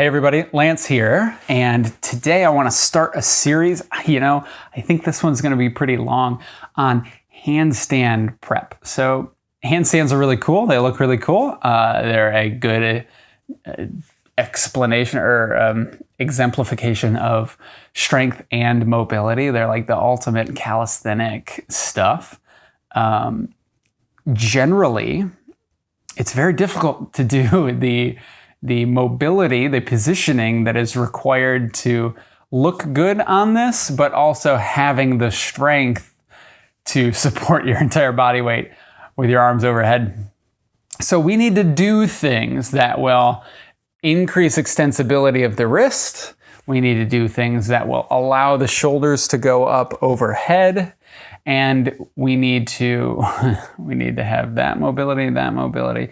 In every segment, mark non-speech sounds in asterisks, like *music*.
Hey everybody, Lance here, and today I want to start a series. You know, I think this one's going to be pretty long on handstand prep. So, handstands are really cool. They look really cool. Uh, they're a good uh, explanation or um, exemplification of strength and mobility. They're like the ultimate calisthenic stuff. Um, generally, it's very difficult to do *laughs* the the mobility, the positioning that is required to look good on this, but also having the strength to support *laughs* your entire body weight with your arms overhead. So we need to do things that will increase extensibility of the wrist. We need to do things that will allow the shoulders to go up overhead. And we need to, *laughs* we need to have that mobility, that mobility.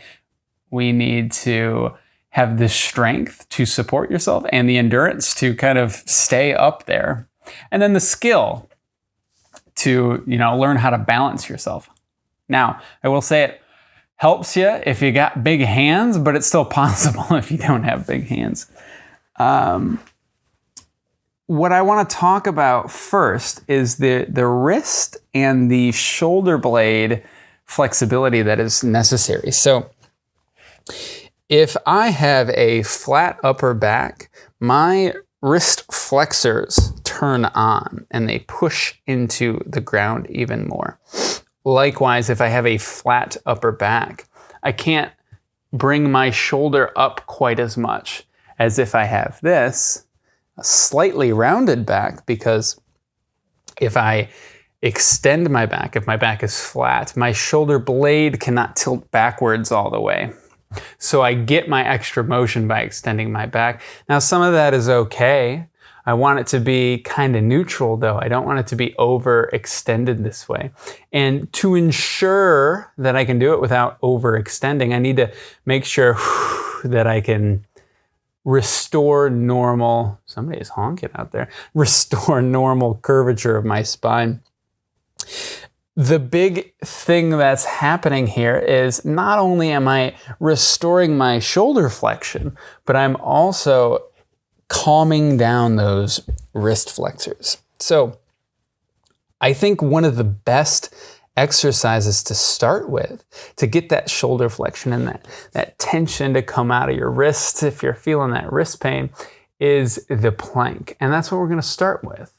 We need to have the strength to support yourself and the endurance to kind of stay up there. And then the skill to, you know, learn how to balance yourself. Now, I will say it helps you if you got big hands, but it's still *laughs* possible if you don't have big hands. Um, what I want to talk about first is the, the wrist and the shoulder blade flexibility that is necessary. So if I have a flat upper back, my wrist flexors turn on and they push into the ground even more. Likewise, if I have a flat upper back, I can't bring my shoulder up quite as much as if I have this, a slightly rounded back, because if I extend my back, if my back is flat, my shoulder blade cannot tilt backwards all the way. So I get my extra motion by extending my back. Now some of that is okay. I want it to be kind of neutral though. I don't want it to be overextended this way. And to ensure that I can do it without overextending, I need to make sure *sighs* that I can restore normal, somebody's honking out there, *laughs* restore normal curvature of my spine the big thing that's happening here is not only am I restoring my shoulder flexion, but I'm also calming down those wrist flexors. So I think one of the best exercises to start with to get that shoulder flexion and that, that tension to come out of your wrists if you're feeling that wrist pain is the plank. And that's what we're gonna start with.